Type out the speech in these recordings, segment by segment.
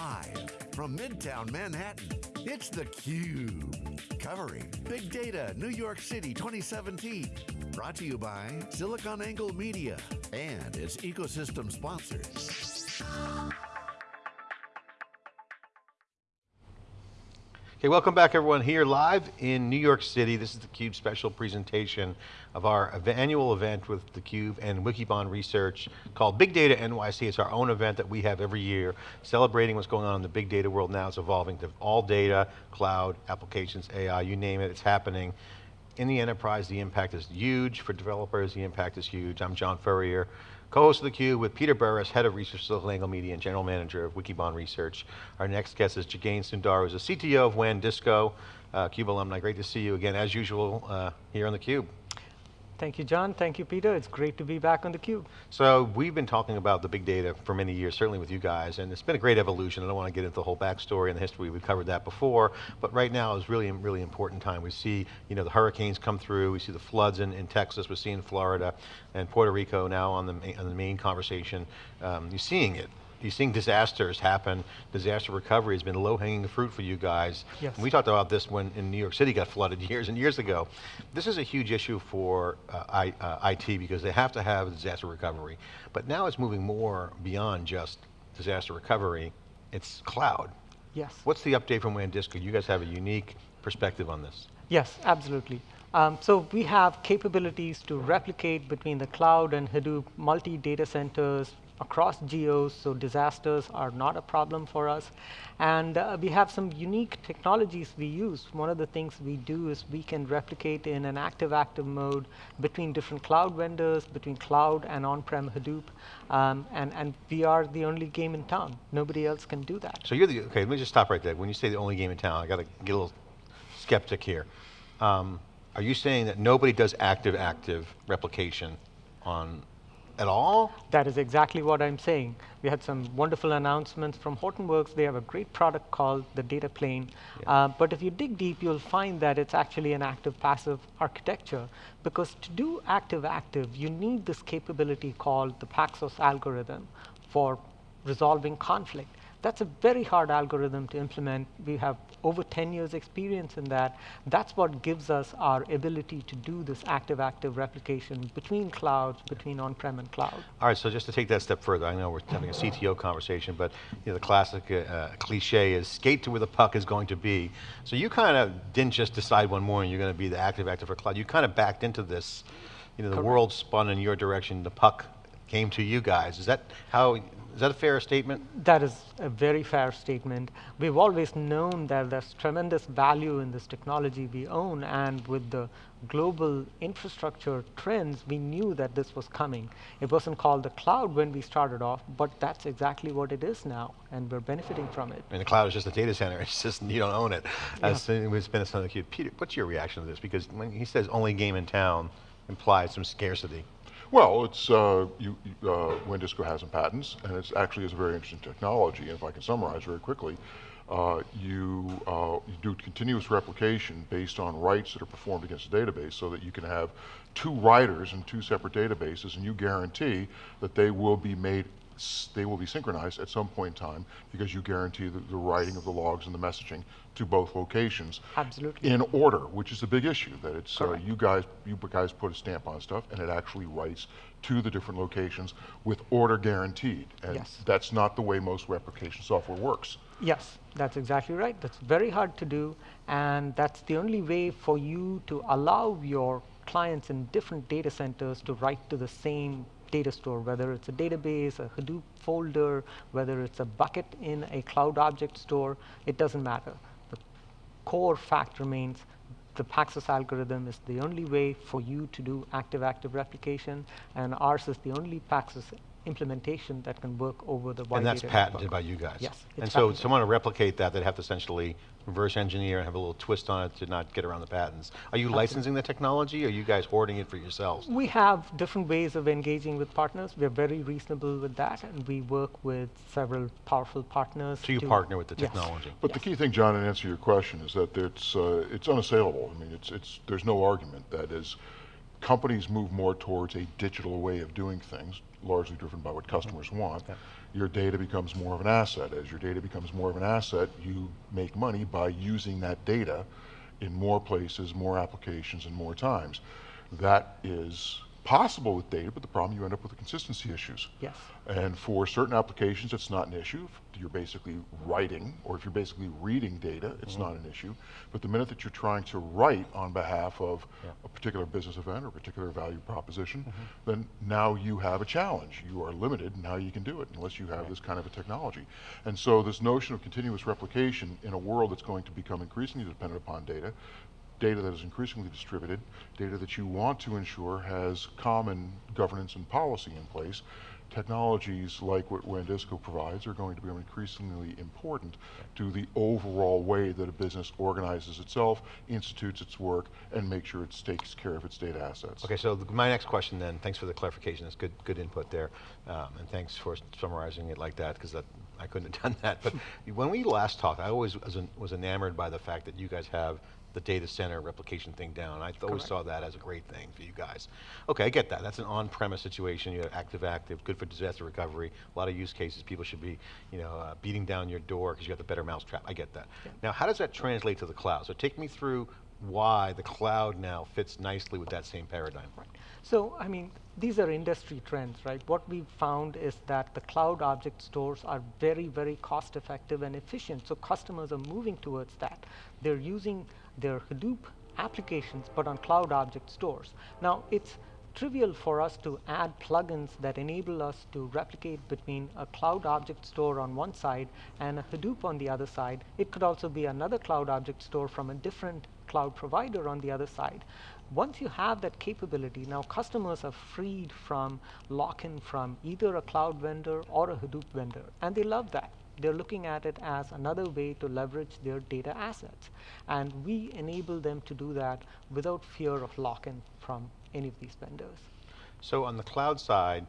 Live from Midtown Manhattan, it's theCUBE. Covering Big Data New York City 2017. Brought to you by SiliconANGLE Media and its ecosystem sponsors. Okay, welcome back everyone here live in New York City. This is theCUBE special presentation of our annual event with theCUBE and Wikibon Research called Big Data NYC. It's our own event that we have every year, celebrating what's going on in the big data world now. It's evolving to all data, cloud, applications, AI, you name it, it's happening. In the enterprise, the impact is huge. For developers, the impact is huge. I'm John Furrier co-host of The Cube with Peter Burris, head of research at SiliconANGLE Media and general manager of Wikibon Research. Our next guest is Jagane Sundar, who's the CTO of WANdisco, uh, CUBE alumni. Great to see you again, as usual, uh, here on theCUBE. Thank you, John. Thank you, Peter. It's great to be back on theCUBE. So we've been talking about the big data for many years, certainly with you guys, and it's been a great evolution. I don't want to get into the whole backstory and the history, we've covered that before, but right now is really, really important time. We see you know, the hurricanes come through, we see the floods in, in Texas, we're seeing Florida, and Puerto Rico now on the, on the main conversation. Um, you're seeing it, you're seeing disasters happen. Disaster recovery has been low-hanging fruit for you guys. Yes. we talked about this when in New York City got flooded years and years ago. This is a huge issue for uh, I, uh, IT because they have to have disaster recovery. But now it's moving more beyond just disaster recovery, it's cloud. Yes. What's the update from WANdisco? You guys have a unique perspective on this. Yes, absolutely. Um, so we have capabilities to replicate between the cloud and Hadoop multi-data centers, across geos, so disasters are not a problem for us. And uh, we have some unique technologies we use. One of the things we do is we can replicate in an active-active mode between different cloud vendors, between cloud and on-prem Hadoop, um, and, and we are the only game in town. Nobody else can do that. So you're the, okay, let me just stop right there. When you say the only game in town, I got to get a little skeptic here. Um, are you saying that nobody does active-active replication on at all? That is exactly what I'm saying. We had some wonderful announcements from Hortonworks. They have a great product called the Data Plane. Yeah. Uh, but if you dig deep, you'll find that it's actually an active-passive architecture. Because to do active-active, you need this capability called the Paxos algorithm for resolving conflict. That's a very hard algorithm to implement. We have over 10 years experience in that. That's what gives us our ability to do this active-active replication between clouds, between on-prem and cloud. All right, so just to take that step further, I know we're having a CTO conversation, but you know, the classic uh, cliche is skate to where the puck is going to be. So you kind of didn't just decide one morning you're going to be the active-active for cloud. You kind of backed into this. You know, the Correct. world spun in your direction, the puck came to you guys. Is that how is that a fair statement? That is a very fair statement. We've always known that there's tremendous value in this technology we own, and with the global infrastructure trends, we knew that this was coming. It wasn't called the cloud when we started off, but that's exactly what it is now, and we're benefiting from it. And the cloud is just a data center, it's just, you don't own it. Yeah. As it's been a son of Peter, what's your reaction to this? Because when he says only game in town, implies some scarcity. Well, it's uh, you, uh, WANdisco has some patents, and it actually is a very interesting technology. And if I can summarize very quickly, uh, you, uh, you, do continuous replication based on writes that are performed against a database so that you can have two writers in two separate databases and you guarantee that they will be made they will be synchronized at some point in time because you guarantee the, the writing of the logs and the messaging to both locations. Absolutely. In order, which is a big issue, that it's uh, you guys you guys put a stamp on stuff and it actually writes to the different locations with order guaranteed. And yes. that's not the way most replication software works. Yes, that's exactly right. That's very hard to do, and that's the only way for you to allow your clients in different data centers to write to the same data store, whether it's a database, a Hadoop folder, whether it's a bucket in a cloud object store, it doesn't matter. Core fact remains the Paxos algorithm is the only way for you to do active-active replication, and ours is the only Paxos implementation that can work over the wide And that's patented network. by you guys? Yes. And so someone to replicate that, they'd have to essentially reverse engineer and have a little twist on it to not get around the patents. Are you Absolutely. licensing the technology or are you guys hoarding it for yourselves? We have different ways of engaging with partners. We're very reasonable with that and we work with several powerful partners. So you partner with the technology. Yes. But yes. the key thing, John, in answer to your question is that it's, uh, it's unassailable. I mean, it's, it's, there's no argument that as companies move more towards a digital way of doing things, largely driven by what customers mm -hmm. want, your data becomes more of an asset. As your data becomes more of an asset, you make money by using that data in more places, more applications, and more times. That is possible with data, but the problem you end up with the consistency issues. Yes. And for certain applications, it's not an issue. You're basically writing, or if you're basically reading data, it's mm-hmm. not an issue. But the minute that you're trying to write on behalf of a particular business event or a particular value proposition, mm-hmm. then now you have a challenge. You are limited in how you can do it unless you have this kind of a technology. And so this notion of continuous replication in a world that's going to become increasingly dependent upon data, data that is increasingly distributed, data that you want to ensure has common governance and policy in place. Technologies like what WANdisco provides are going to become increasingly important to the overall way that a business organizes itself, institutes its work, and makes sure it takes care of its data assets. Okay, so my next question then, thanks for the clarification, that's good, good input there. Um, and thanks for summarizing it like that, because I couldn't have done that. But when we last talked, I always was, was enamored by the fact that you guys have the data center replication thing down. I always saw that as a great thing for you guys. Okay, I get that, that's an on-premise situation, you have active-active, good for disaster recovery, a lot of use cases, people should be, you know, uh, beating down your door because you got the better mousetrap, I get that. Now, how does that translate to the cloud? So take me through why the cloud now fits nicely with that same paradigm. Right. So, I mean, these are industry trends, right? What we've found is that the cloud object stores are very, very cost effective and efficient. So customers are moving towards that. They're using their Hadoop applications, but on cloud object stores. Now, it's trivial for us to add plugins that enable us to replicate between a cloud object store on one side and a Hadoop on the other side. It could also be another cloud object store from a different cloud provider on the other side. Once you have that capability, now customers are freed from lock-in from either a cloud vendor or a Hadoop vendor, and they love that. They're looking at it as another way to leverage their data assets. And we enable them to do that without fear of lock-in from any of these vendors. So on the cloud side,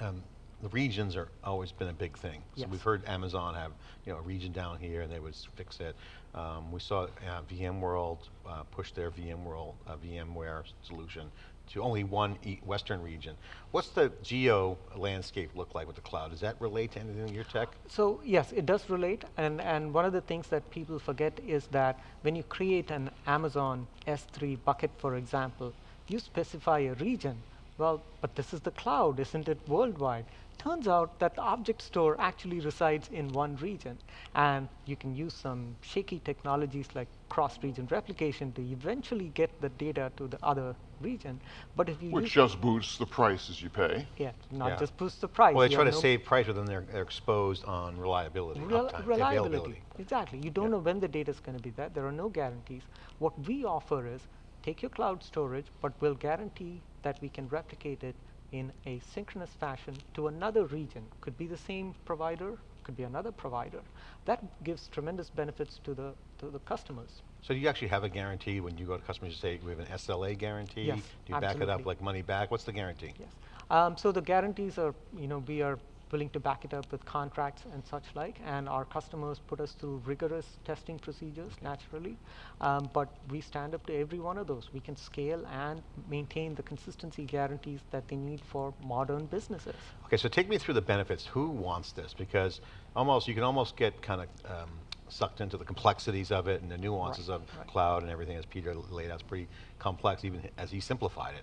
um, the regions are always been a big thing. So Yes. we've heard Amazon have you know a region down here and they would fix it. Um, we saw uh, VMworld uh, push their VMworld uh, VMware solution to only one e Western region. What's the geo landscape look like with the cloud? Does that relate to anything in your tech? So yes, it does relate, and, and one of the things that people forget is that when you create an Amazon S3 bucket, for example, you specify a region. Well, but this is the cloud, isn't it worldwide? Turns out that the object store actually resides in one region, and you can use some shaky technologies like cross-region replication to eventually get the data to the other region. But if you Which use just boosts the prices you pay. yeah, not Yeah. just boosts the price. Well, they try to no- save price, but then they're, they're exposed on reliability, Rel- uptime, reliability. availability. Exactly. You don't know when the data is going to be there. There are no guarantees. What we offer is take your cloud storage, but we'll guarantee that we can replicate it in a synchronous fashion to another region. Could be the same provider, could be another provider. That gives tremendous benefits to the to the customers. So do you actually have a guarantee when you go to customers, you say, we have an SLA guarantee? Yes, Do you back it up like money back? What's the guarantee? Yes. Um, so the guarantees are, you know, we are willing to back it up with contracts and such like, and our customers put us through rigorous testing procedures naturally, um, but we stand up to every one of those. We can scale and maintain the consistency guarantees that they need for modern businesses. Okay, so take me through the benefits. Who wants this? Because almost, you can almost get kind of um, sucked into the complexities of it and the nuances Right, of right. cloud and everything as Peter laid out. It's pretty complex, even as he simplified it.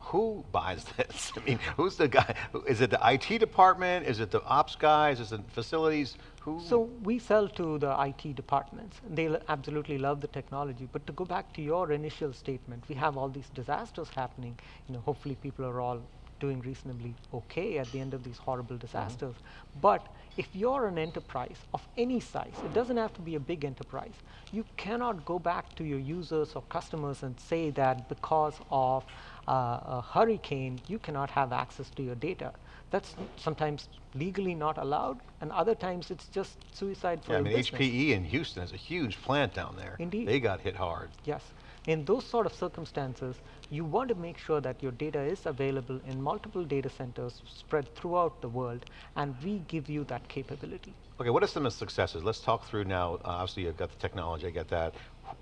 Who buys this? I mean, who's the guy? Is it the IT department? Is it the ops guys? Is it facilities? Who? So we sell to the IT departments. They absolutely love the technology. But to go back to your initial statement, we have all these disasters happening. You know, hopefully people are all doing reasonably okay at the end of these horrible mm-hmm. disasters. But if you're an enterprise of any size, it doesn't have to be a big enterprise. You cannot go back to your users or customers and say that because of a hurricane, you cannot have access to your data. That's sometimes legally not allowed, and other times it's just suicide for yeah, I mean, business. HPE in Houston has a huge plant down there. Indeed. They got hit hard. Yes. In those sort of circumstances, you want to make sure that your data is available in multiple data centers spread throughout the world, and we give you that capability. Okay, what are some of the successes? Let's talk through now. Uh, obviously, you've got the technology, I get that.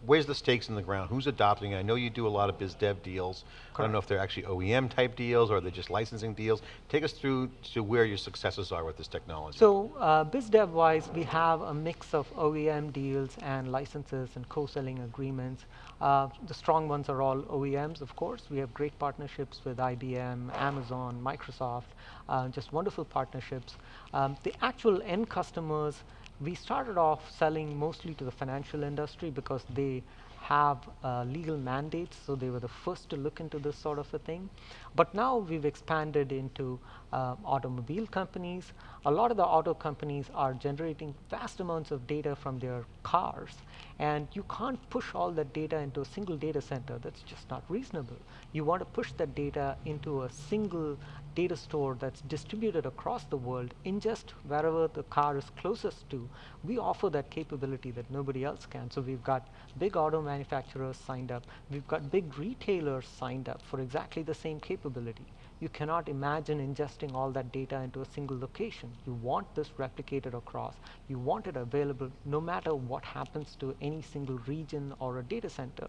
Where's the stakes in the ground? Who's adopting it? I know you do a lot of biz dev deals. I don't know if they're actually OEM type deals or they're just licensing deals. Take us through to where your successes are with this technology. So uh, BizDev wise, we have a mix of OEM deals and licenses and co-selling agreements. Uh, the strong ones are all OEMs, of course. We have great partnerships with IBM, Amazon, Microsoft, uh, just wonderful partnerships. Um, the actual end customers, we started off selling mostly to the financial industry because they have uh, legal mandates, so they were the first to look into this sort of a thing. But now we've expanded into uh, automobile companies. A lot of the auto companies are generating vast amounts of data from their cars, and you can't push all that data into a single data center. That's just not reasonable. You want to push that data into a single data store that's distributed across the world, ingest wherever the car is closest to. We offer that capability that nobody else can. So we've got big auto manufacturers signed up. We've got big retailers signed up for exactly the same capability. You cannot imagine ingesting all that data into a single location. You want this replicated across. You want it available no matter what happens to any single region or a data center.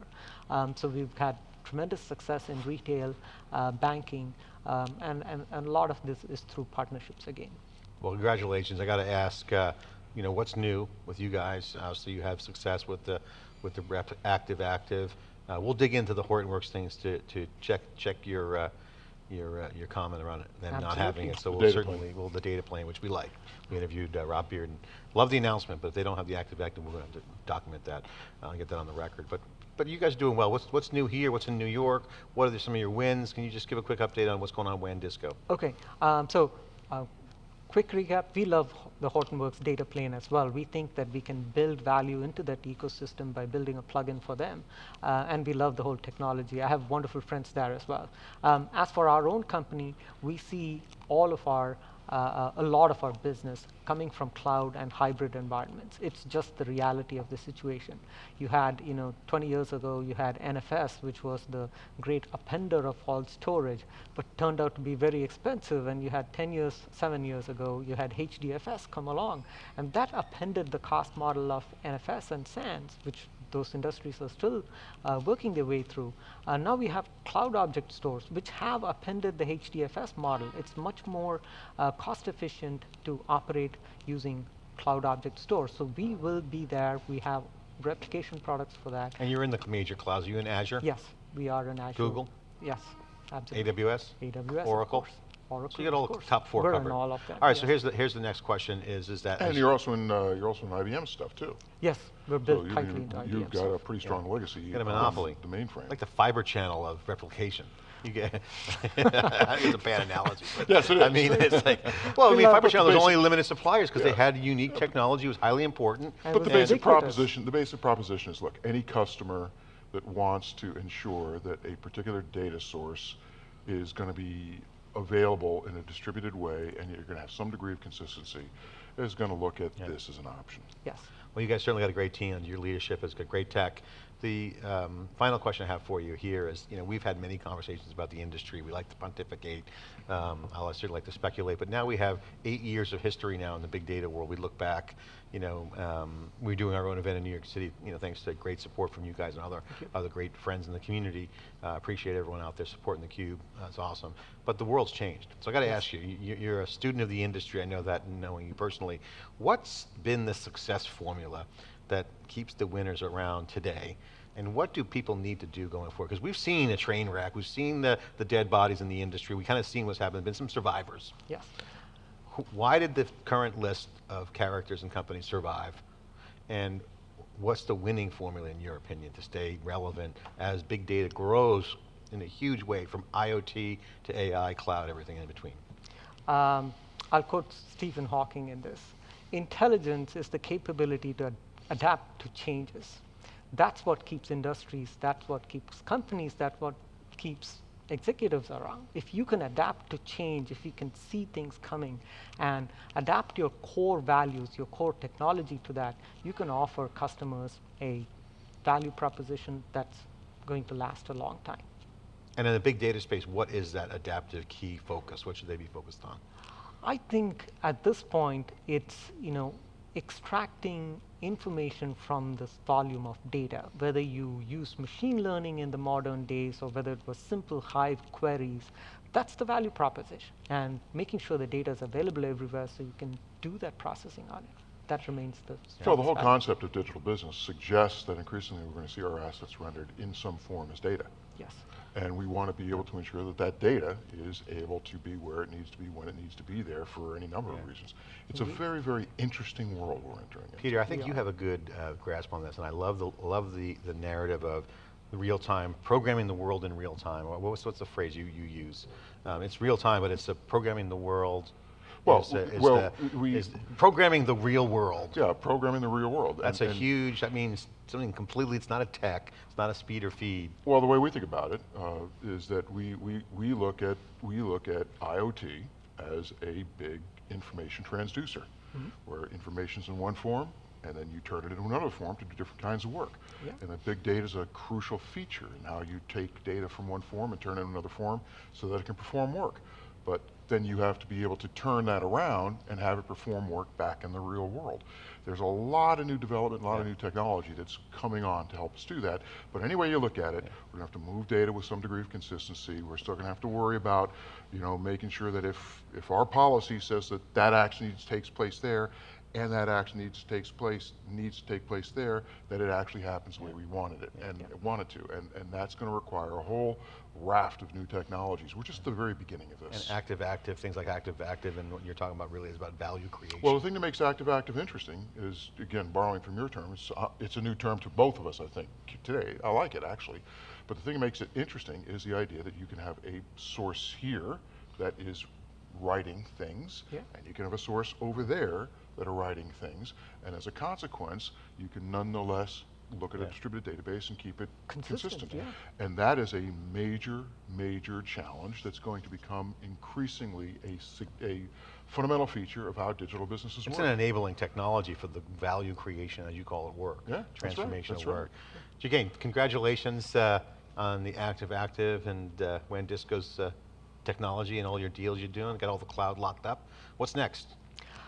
Um, so we've had tremendous success in retail, uh, banking, um, and, and, and, a lot of this is through partnerships again. Well, congratulations. I got to ask, uh, you know, what's new with you guys? Uh, so you have success with the, with the active active. Uh, we'll dig into the Hortonworks things to, to check, check your, uh, your, uh, your comment around it, them not having it. So the we'll certainly, plane. well, the data plane, which we like. We interviewed Rob Bearden and love the announcement, but if they don't have the active active, we're going to have to document that and get that on the record. But but you guys are doing well. What's, what's new here? What's in New York? What are some of your wins? Can you just give a quick update on what's going on at WANdisco? Okay, um, so uh, quick recap, we love the Hortonworks data plane as well. We think that we can build value into that ecosystem by building a plugin for them. Uh, and we love the whole technology. I have wonderful friends there as well. Um, as for our own company, we see all of our uh, a lot of our business coming from cloud and hybrid environments. It's just the reality of the situation. You had, you know, 20 years ago, you had NFS, which was the great appender of all storage, but turned out to be very expensive. And you had 10 years, seven years ago, you had HDFS come along, and that appended the cost model of NFS and SANS, which those industries are still uh, working their way through. Uh, now we have cloud object stores, which have appended the HDFS model. It's much more uh, cost efficient to operate using cloud object stores. So we will be there. We have replication products for that. And you're in the major clouds. Are you in Azure? Yes, we are in Azure. Google? Yes, absolutely. AWS? AWS, Oracle? Oracle. So you get all the top 4 We're covered. all of them. All right, yes. so here's the here's the next question: Is is that? And you're also in uh, you're also in IBM stuff too. Yes, we're built so tightly you, into IBM. You've got a pretty strong yeah. legacy. You got a monopoly. The mainframe. Like the fiber channel of replication. You get it's a bad analogy. yes, it is. I mean, it's like, well, I mean, fiber channel was only limited suppliers because yeah. they had unique technology, it was highly important. And but the basic proposition, the basic proposition is, look, any customer that wants to ensure that a particular data source is going to be available in a distributed way and you're going to have some degree of consistency, is going to look at yeah. this as an option. Yes. Well, you guys certainly got a great team. Your leadership has got great tech. The um, final question I have for you here is, you know, we've had many conversations about the industry. We like to pontificate. Um, I certainly like to speculate, but now we have eight years of history now in the big data world. We look back, you know, um, we're doing our own event in New York City, you know, thanks to great support from you guys and other, other great friends in the community. Uh, appreciate everyone out there supporting theCUBE, that's awesome. But the world's changed. So I got to yes. ask you, you're a student of the industry, I know that knowing you personally. What's been the success formula that keeps the winners around today? And what do people need to do going forward? Because we've seen a train wreck, we've seen the, the dead bodies in the industry, we kind of seen what's happened, been some survivors. Yes. Why did the current list of characters and companies survive? And what's the winning formula in your opinion to stay relevant as big data grows in a huge way from IoT to AI, cloud, everything in between? Um, I'll quote Stephen Hawking in this. Intelligence is the capability to adapt to changes. That's what keeps industries, that's what keeps companies, that's what keeps executives around. If you can adapt to change, if you can see things coming and adapt your core values, your core technology to that, you can offer customers a value proposition that's going to last a long time. And in the big data space, what is that adaptive key focus? What should they be focused on? I think at this point, it's, you know, extracting information from this volume of data, whether you use machine learning in the modern days or whether it was simple Hive queries, that's the value proposition. And making sure the data is available everywhere so you can do that processing on it. That remains the So the whole value. concept of digital business suggests that increasingly we're going to see our assets rendered in some form as data. Yes. And we want to be able to ensure that that data is able to be where it needs to be, when it needs to be there for any number of reasons. It's a very, very interesting world we're entering. into. Peter, I think We you have a good uh, grasp on this, and I love the love the, the narrative of the real time programming the world in real time. What- What's what's the phrase you you use? Um, it's real time, but it's programming the world. Well, is, uh, is well, the- we- is programming the real world. Yeah, programming the real world. That's And- a and- huge. That means something completely. It's not a tech. It's not a speed or feed. Well, the way we think about it uh, is that we, we, we look at we look at IoT as a big information transducer, where information's in one form, and then you turn it into another form to do different kinds of work. Yeah. And the big data is a crucial feature in how you take data from one form and turn it into another form so that it can perform work. But then you have to be able to turn that around and have it perform work back in the real world. There's a lot of new development, a lot of new technology that's coming on to help us do that. But any way you look at it, we're gonna have to move data with some degree of consistency. We're still gonna have to worry about, you know, making sure that if, if our policy says that that action takes place there, and that action needs takes place needs to take place there, that it actually happens the way we wanted it and want it to, and and that's going to require a whole raft of new technologies. We're just at the very beginning of this. And active active things like active active, and what you're talking about really is about value creation. Well, the thing that makes active active interesting is, again, borrowing from your term, it's, uh, it's a new term to both of us, I think, today. I like it, actually. But the thing that makes it interesting is the idea that you can have a source here that is writing things, Yeah. and you can have a source over there that are writing things, and as a consequence, you can nonetheless look at a distributed database and keep it Consistent, consistent. yeah. And that is a major, major challenge that's going to become increasingly a, a fundamental feature of how digital businesses It's work. It's an enabling technology for the value creation, as you call it, work. Yeah, that's right, of right. work. Again, congratulations uh, on the Active Active and uh, WANDisco's uh, technology and all your deals you're doing. Got all the cloud locked up. What's next?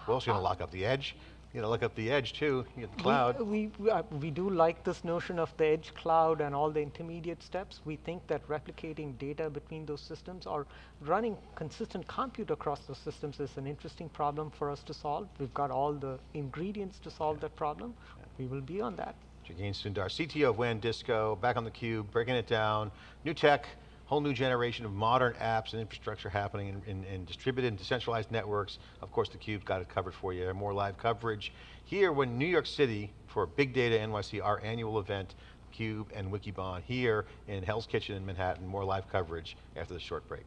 What else you gonna lock up? The edge? You gotta lock up the edge too. The cloud. We, we, uh, we do like this notion of the edge cloud and all the intermediate steps. We think that replicating data between those systems or running consistent compute across those systems is an interesting problem for us to solve. We've got all the ingredients to solve that problem. We will be on that. Jagane Sundar, CTO of WANDisco, back on the cube, breaking it down. New tech, whole new generation of modern apps and infrastructure happening in, in, in distributed and decentralized networks. Of course, the cube's got it covered for you. More live coverage here when New York City for Big Data NYC, our annual event, Cube and Wikibon here in Hell's Kitchen in Manhattan. More live coverage after the short break.